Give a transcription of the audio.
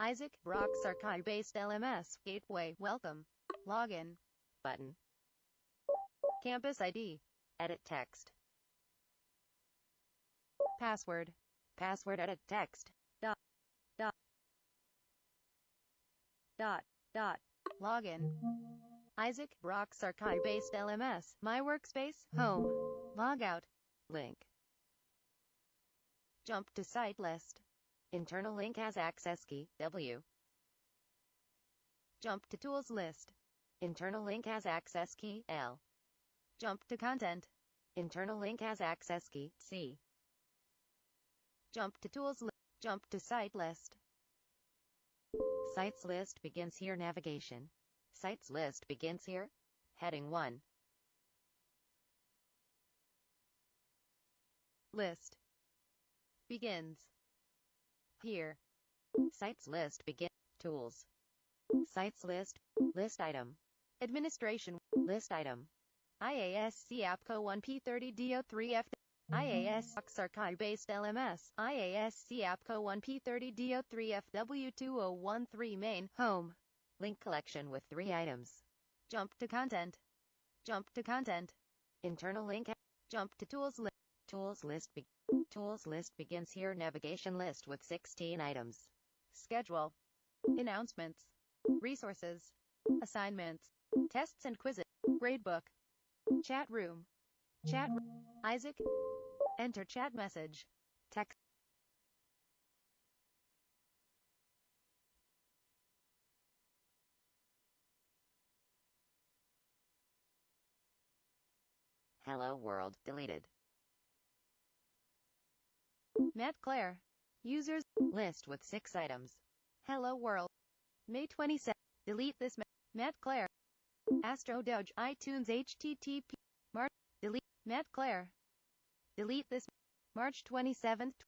Isaac Brock's archive-based LMS gateway. Welcome. Login. Button. Campus ID. Edit text. Password. Password edit text. Dot. Dot. Dot. Dot. Login. Isaac Brock's archive-based LMS. My workspace. Home. Logout. Link. Jump to site list. Internal link has access key, W. Jump to tools list. Internal link has access key, L. Jump to content. Internal link has access key, C. Jump to tools list. Jump to site list. Sites list begins here navigation. Sites list begins here. Heading 1. List. Begins. Here. Sites list begin. Tools. Sites list. List item. Administration. List item. IASC APCO 1P30DO3F. IAS archive-based LMS. IASC APCO 1P30DO3FW2013 main. Home. Link collection with three items. Jump to content. Jump to content. Internal link. Jump to tools list. Tools list. Be tools list begins here. Navigation list with 16 items. Schedule. Announcements. Resources. Assignments. Tests and quizzes. Gradebook. Chat room. Chat. Isaac. Enter chat message. Text. Hello world, deleted. Matt Claire. Users. List with six items. Hello world. May 27. Delete this. Claire. Astro Doge. iTunes HTTP. March. Delete. Matt Claire. Delete this. March 27th.